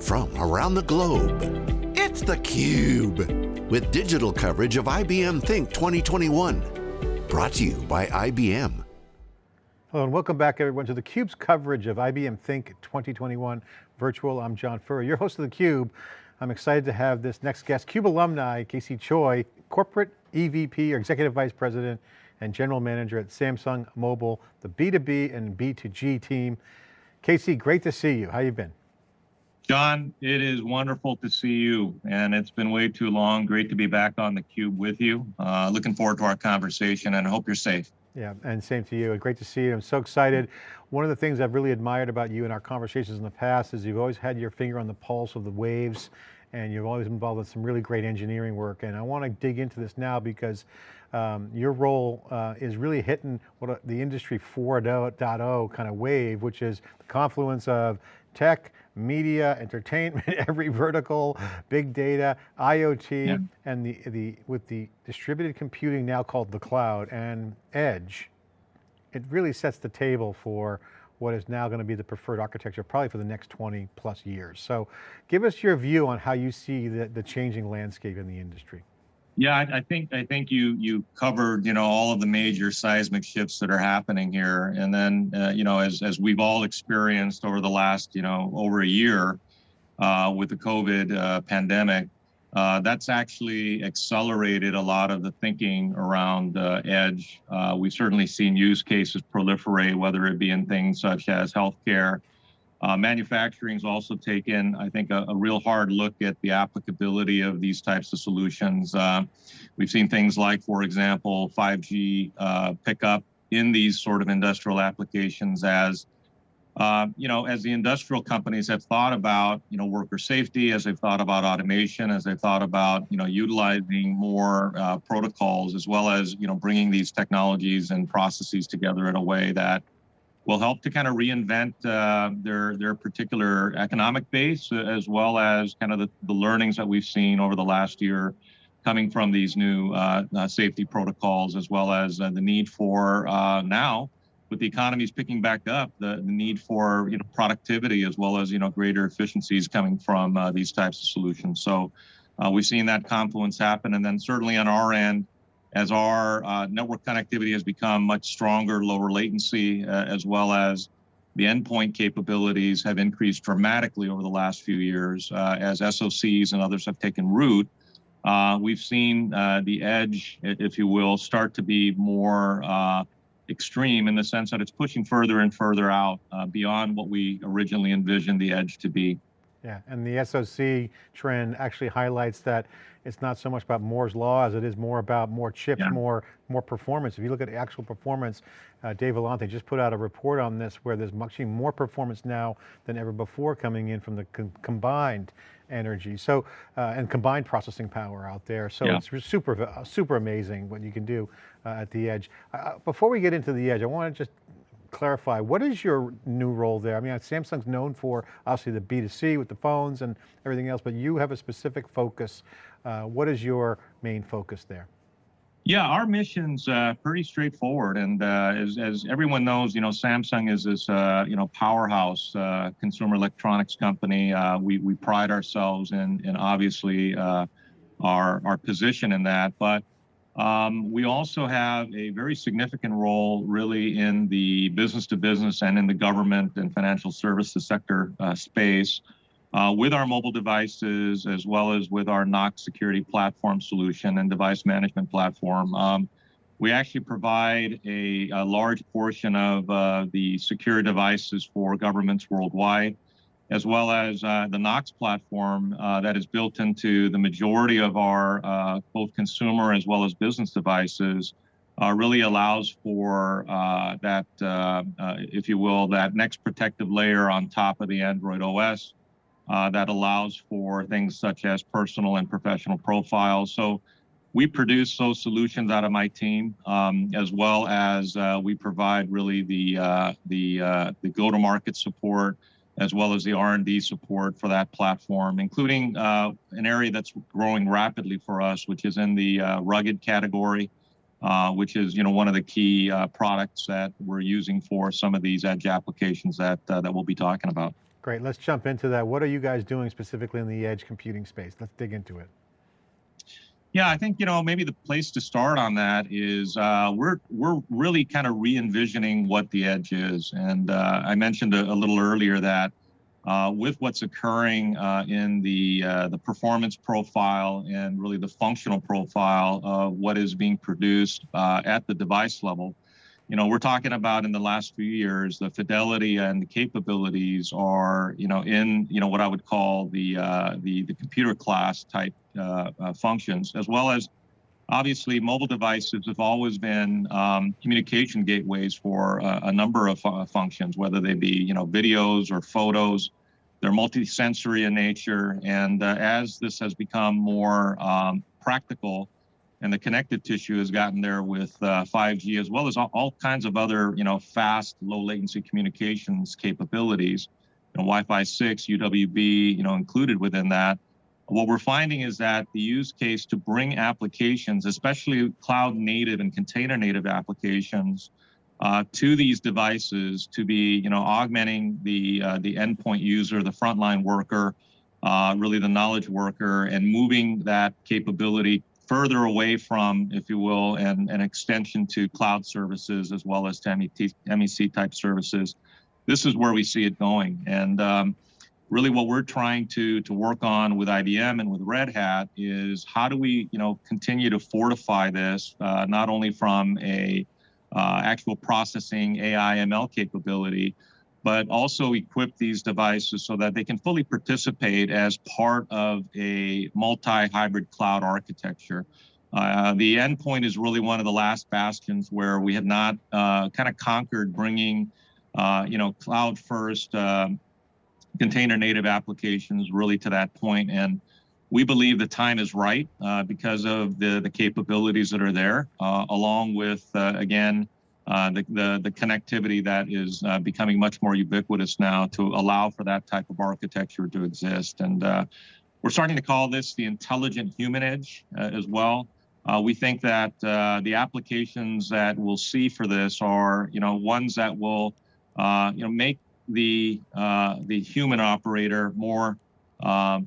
from around the globe. It's theCUBE, with digital coverage of IBM Think 2021. Brought to you by IBM. Hello and welcome back everyone to theCUBE's coverage of IBM Think 2021 virtual. I'm John Furrier, your host of theCUBE. I'm excited to have this next guest, CUBE alumni, Casey Choi, Corporate EVP or Executive Vice President and General Manager at Samsung Mobile, the B2B and B2G team. Casey, great to see you. How you been? John, it is wonderful to see you, and it's been way too long. Great to be back on the cube with you. Uh, looking forward to our conversation, and I hope you're safe. Yeah, and same to you. Great to see you. I'm so excited. One of the things I've really admired about you in our conversations in the past is you've always had your finger on the pulse of the waves and you've always been involved in some really great engineering work. And I want to dig into this now because um, your role uh, is really hitting what the industry 4.0 kind of wave, which is the confluence of tech, media, entertainment, every vertical, big data, IoT, yeah. and the, the, with the distributed computing now called the cloud and edge, it really sets the table for what is now going to be the preferred architecture probably for the next 20 plus years. So give us your view on how you see the, the changing landscape in the industry. Yeah, I, I, think I think you you covered you know all of the major seismic shifts that are happening here, and then uh, you know as as we've all experienced over the last you know over a year uh, with the COVID uh, pandemic, uh, that's actually accelerated a lot of the thinking around uh, edge. Uh, we've certainly seen use cases proliferate, whether it be in things such as healthcare, uh, manufacturing's also taken, I think, a, a, real hard look at the applicability of these types of solutions. Uh, we've seen things like, for example, 5G uh, pick up in these sort of industrial applications as uh, you know, as the industrial companies have thought about, you know, worker safety, as they've thought about automation, as they've thought about, you know, utilizing more uh, protocols, as well as, you know, bringing these technologies and processes together in a way that will help to kind of reinvent uh, their their particular economic base, uh, as well as kind of the, the learnings that we've seen over the last year coming from these new uh, uh safety protocols, as well as uh, the need for uh, now, with the economies picking back up, the, the need for you know productivity as well as you know greater efficiencies coming from these types of solutions. So we've seen that confluence happen, and then certainly on our end as our uh, network connectivity has become much stronger, lower latency, uh, as well as the endpoint capabilities have increased dramatically over the last few years uh, as SOCs and others have taken root. Uh, we've seen uh, the edge, if you will, start to be more uh, extreme in the sense that it's pushing further and further out beyond what we originally envisioned the edge to be. Yeah, and the SOC trend actually highlights that it's not so much about Moore's law as it is more about more chips, yeah. more more performance. If you look at actual performance, uh, Dave Vellante just put out a report on this where there's much more performance now than ever before coming in from the combined energy. So, uh, and combined processing power out there. So yeah. it's super, super amazing what you can do uh, at the edge. Uh, before we get into the edge, I want to just clarify, what is your new role there? I mean, Samsung's known for obviously the B2C with the phones and everything else, but you have a specific focus. Uh, what is your main focus there? Yeah, our mission's uh, pretty straightforward, and uh, as, as everyone knows, you know, Samsung is this uh, you know powerhouse uh, consumer electronics company. Uh, we we pride ourselves in in obviously uh, our our position in that, but um, we also have a very significant role really in the business to business and in the government and financial services sector uh, space uh, with our mobile devices as well as with our Knox security platform solution and device management platform. Um, we actually provide a, a large portion of uh, the secure devices for governments worldwide as well as uh, the Knox platform uh, that is built into the majority of our uh, both consumer as well as business devices, uh, really allows for uh, that, uh, if you will, that next protective layer on top of the Android OS that allows for things such as personal and professional profiles. So we produce those solutions out of my team, um, as well as we provide really the the the go-to-market support as well as the R&D support for that platform, including uh, an area that's growing rapidly for us, which is in the uh, rugged category, uh, which is you know one of the key uh, products that we're using for some of these edge applications that uh, that we'll be talking about. Great, let's jump into that. What are you guys doing specifically in the edge computing space? Let's dig into it. Yeah, I think you know maybe the place to start on that is uh, we're we're really kind of re-envisioning what the edge is, and uh, I mentioned a, a, little earlier that uh, with what's occurring uh, in the uh, the performance profile and really the functional profile of what is being produced uh, at the device level, you know, we're talking about in the last few years, the fidelity and the capabilities are, you know, in, you know, what I would call the the, the computer class type functions, as well as obviously mobile devices have always been um, communication gateways for a number of fu functions, whether they be, you know, videos or photos. They're multi-sensory in nature, and uh, as this has become more um, practical and the connective tissue has gotten there with uh, 5G as well as all, all, kinds of other, you know, fast, low latency communications capabilities, you know, Wi-Fi 6, UWB, you know, included within that. What we're finding is that the use case to bring applications, especially cloud native and container native applications, uh, to these devices to be, you know, augmenting the uh, the endpoint user, the frontline worker, uh, really the knowledge worker, and moving that capability further away from, if you will, and an extension to cloud services as well as to MEC type services. This is where we see it going. And um, really what we're trying to, to work on with IBM and with Red Hat is how do we, you know, continue to fortify this, uh, not only from a uh, actual processing AI ML capability, but also equip these devices so that they can fully participate as part of a multi-hybrid cloud architecture. Uh, the endpoint is really one of the last bastions where we have not uh, kind of conquered bringing, uh, you know, cloud first um, container native applications really to that point. And we believe the time is right uh, because of the, the capabilities that are there, uh, along with, uh, again, uh, the, the, the, connectivity that is uh, becoming much more ubiquitous now to allow for that type of architecture to exist. And uh, we're starting to call this the intelligent human edge as well. We think that the applications that we'll see for this are, you know, ones that will, you know, make the the human operator more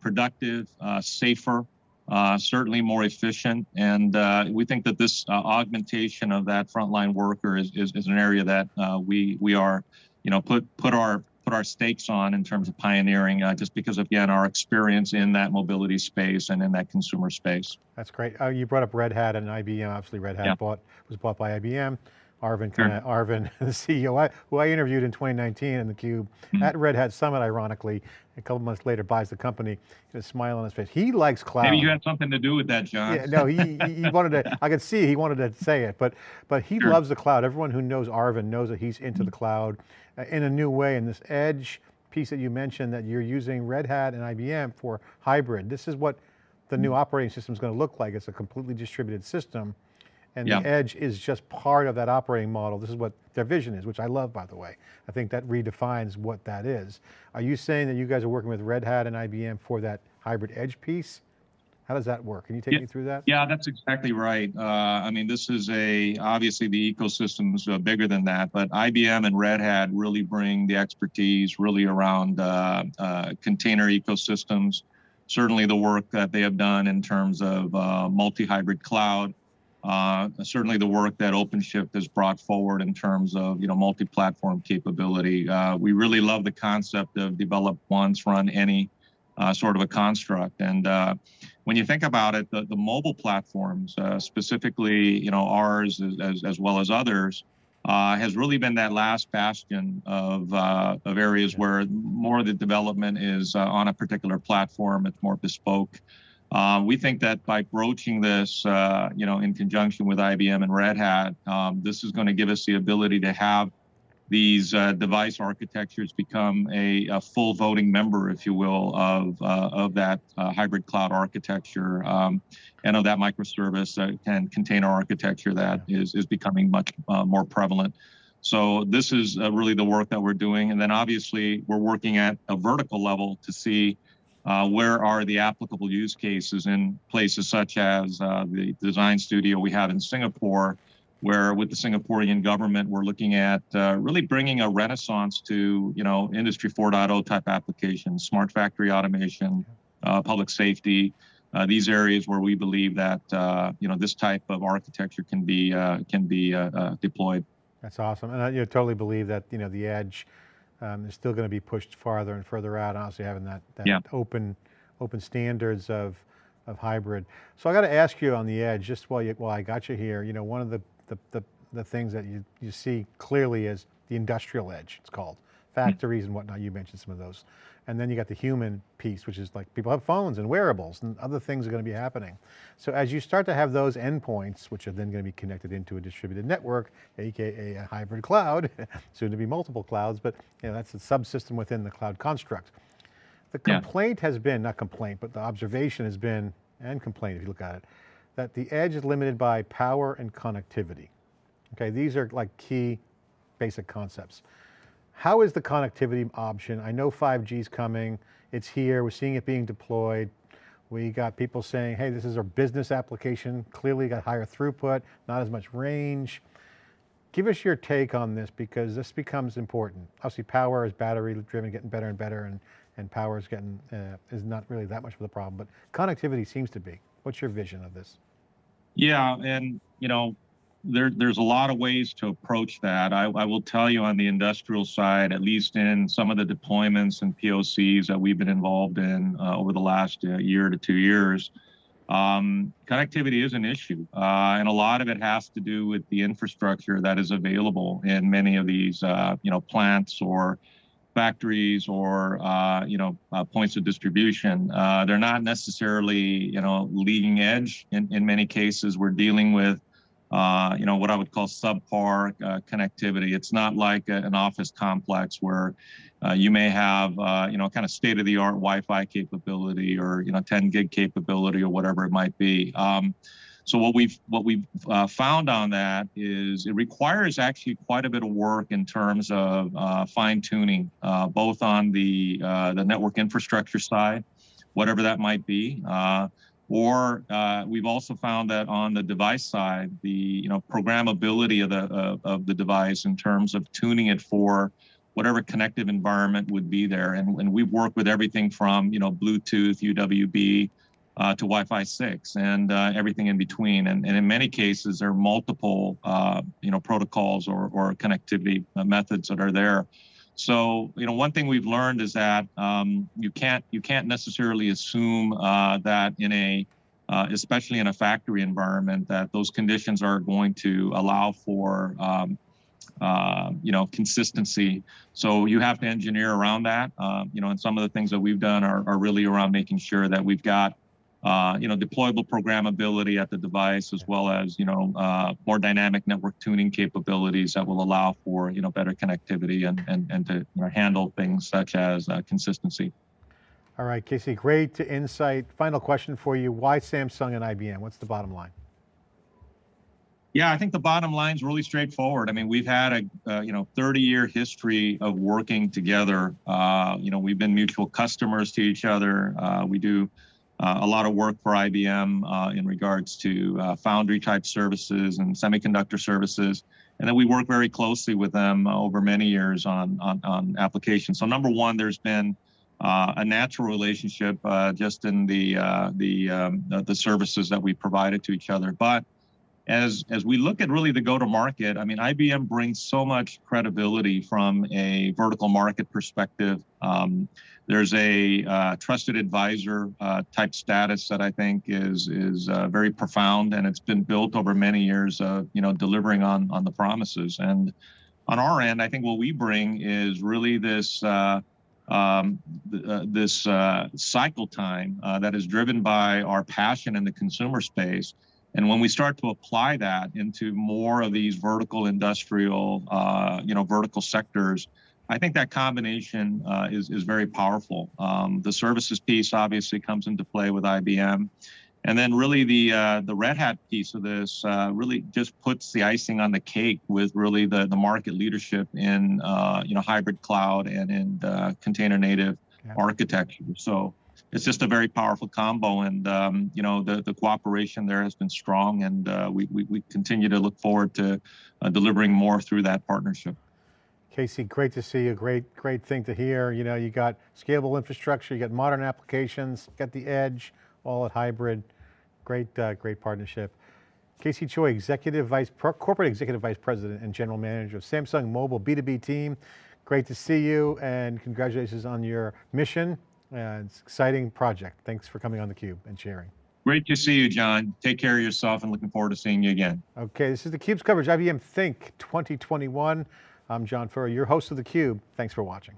productive, safer, uh, certainly more efficient. And uh, we think that this uh, augmentation of that frontline worker is, is, is an area that uh, we we are, you know, put put our put our stakes on in terms of pioneering, uh, just because again our experience in that mobility space and in that consumer space. That's great. you brought up Red Hat and IBM. Obviously, Red Hat yeah. bought was bought by IBM. Arvind, sure. Arvind, the CEO, I, who I interviewed in 2019 in theCUBE mm -hmm. at Red Hat Summit, ironically, a couple months later buys the company, a smile on his face. He likes cloud. Maybe you had something to do with that, John. Yeah, no, he, he wanted to, I could see he wanted to say it, but, but he sure. loves the cloud. Everyone who knows Arvind knows that he's into mm -hmm. the cloud uh, in a new way, and this edge piece that you mentioned that you're using Red Hat and IBM for hybrid. This is what the new mm-hmm. operating system is going to look like. It's a completely distributed system and yeah. the edge is just part of that operating model. This is what their vision is, which I love, by the way. I think that redefines what that is. Are you saying that you guys are working with Red Hat and IBM for that hybrid edge piece? How does that work? Can you take yeah, me through that? Yeah, that's exactly right. Uh, I mean, this is a, obviously the ecosystem's uh, bigger than that, but IBM and Red Hat really bring the expertise really around uh, uh container ecosystems, certainly the work that they have done in terms of uh, multi-hybrid cloud, uh, certainly the work that OpenShift has brought forward in terms of you know multi-platform capability. Uh, we really love the concept of develop once, run any uh, sort of a construct. And uh, when you think about it, the, the mobile platforms, uh, specifically you know ours as, as, as well as others, uh, has really been that last bastion of, of areas where more of the development is on a particular platform. It's more bespoke. Um, we think that by broaching this, uh, you know, in conjunction with IBM and Red Hat, um, this is going to give us the ability to have these uh, device architectures become a, a, full voting member, if you will, of uh, of that uh, hybrid cloud architecture. Um, and of that microservice and container architecture that is is becoming much uh, more prevalent. So this is uh, really the work that we're doing, and then obviously we're working at a vertical level to see uh, where are the applicable use cases in places such as uh, the design studio we have in Singapore, where with the Singaporean government, we're looking at uh, really bringing a renaissance to, you know, Industry 4.0 type applications, smart factory automation, uh, public safety, uh, these areas where we believe that, uh, you know, this type of architecture can be, can be deployed. That's awesome. And I you know, totally believe that, you know, the edge um, is still going to be pushed farther and further out, honestly having that, that yeah. open, open standards of, of hybrid. So I got to ask you on the edge, just while, you, while I got you here, you know, one of the the, the, the things that you, you see clearly is the industrial edge, it's called. Factories and whatnot, you mentioned some of those. And then you got the human piece, which is like people have phones and wearables and other things are going to be happening. So as you start to have those endpoints, which are then going to be connected into a distributed network, AKA a hybrid cloud, soon to be multiple clouds, but you know, that's a subsystem within the cloud construct. The complaint yeah. has been, not complaint, but the observation has been, and complaint if you look at it, that the edge is limited by power and connectivity. Okay, these are like key basic concepts. How is the connectivity option? I know 5G is coming, it's here, we're seeing it being deployed. We got people saying, hey, this is our business application, clearly got higher throughput, not as much range. Give us your take on this because this becomes important. Obviously power is battery driven, getting better and better and, and power is getting, uh, is not really that much of a problem, but connectivity seems to be. What's your vision of this? Yeah, and you know, there there's a lot of ways to approach that. I, I will tell you on the industrial side, at least in some of the deployments and POCs that we've been involved in uh, over the last uh, year to two years, um, connectivity is an issue, uh, and a lot of it has to do with the infrastructure that is available in many of these, uh, you know, plants or factories or uh, you know uh, points of distribution. Uh, they're not necessarily you know leading edge. In in many cases, we're dealing with uh, you know what I would call subpar uh, connectivity. It's not like a, an office complex where uh, you may have you know kind of state of the art Wi-Fi capability or you know 10 gig capability or whatever it might be. Um, so what we've what we've uh, found on that is it requires actually quite a bit of work in terms of uh, fine tuning, uh, both on the uh, the network infrastructure side, whatever that might be, uh, or uh, we've also found that on the device side, the you know programmability of the of the device in terms of tuning it for whatever connective environment would be there, and, and we've worked with everything from you know Bluetooth, UWB uh, to Wi-Fi 6 and uh, everything in between. And, and, in many cases, there are multiple, uh, you know, protocols or, or connectivity uh, methods that are there. So, you know, one thing we've learned is that um, you can't you can't necessarily assume uh, that in a uh, especially in a factory environment, that those conditions are going to allow for um, uh, you know, consistency. So you have to engineer around that. Uh, you know, and some of the things that we've done are, are really around making sure that we've got uh, you know, deployable programmability at the device, as well as, you know, uh, more dynamic network tuning capabilities that will allow for, you know, better connectivity and, and, and to you know, handle things such as uh, consistency. All right, Casey, great insight. Final question for you. Why Samsung and IBM? What's the bottom line? Yeah, I think the bottom line is really straightforward. I mean, we've had a uh, you know 30 year history of working together. Uh, you know, we've been mutual customers to each other. Uh, we do a lot of work for IBM uh, in regards to uh, foundry type services and semiconductor services. And then we work very closely with them over many years on, on, on applications. So number one, there's been uh, a natural relationship uh, just in the, uh, the, um, the services that we provided to each other. But as, as we look at really the go-to-market, I mean, IBM brings so much credibility from a vertical market perspective. Um, there's a uh, trusted advisor uh, type status that I think is is uh, very profound, and it's been built over many years of you know delivering on on the promises. And on our end, I think what we bring is really this. Uh, um, uh, this uh, cycle time that is driven by our passion in the consumer space, and when we start to apply that into more of these vertical industrial, you know, vertical sectors, I think that combination uh, is, is very powerful. Um, the services piece obviously comes into play with IBM. And then really the uh, the Red Hat piece of this uh, really just puts the icing on the cake with really the, the market leadership in uh, you know hybrid cloud and in uh, container native architecture. So it's just a very powerful combo. And um, you know, the the cooperation there has been strong, and uh, we, we we continue to look forward to uh, delivering more through that partnership. Casey, great to see you. Great, great thing to hear. You know, you got scalable infrastructure, you got modern applications, got the edge, all at hybrid. Great, uh, great partnership. Casey Choi, Executive Vice, Corporate Executive Vice President and General Manager of Samsung Mobile B2B team. Great to see you and congratulations on your mission. Uh, it's an exciting project. Thanks for coming on theCUBE and sharing. Great to see you, John. Take care of yourself and looking forward to seeing you again. Okay, this is theCUBE's coverage, IBM Think 2021. I'm John Furrier, your host of theCUBE. Thanks for watching.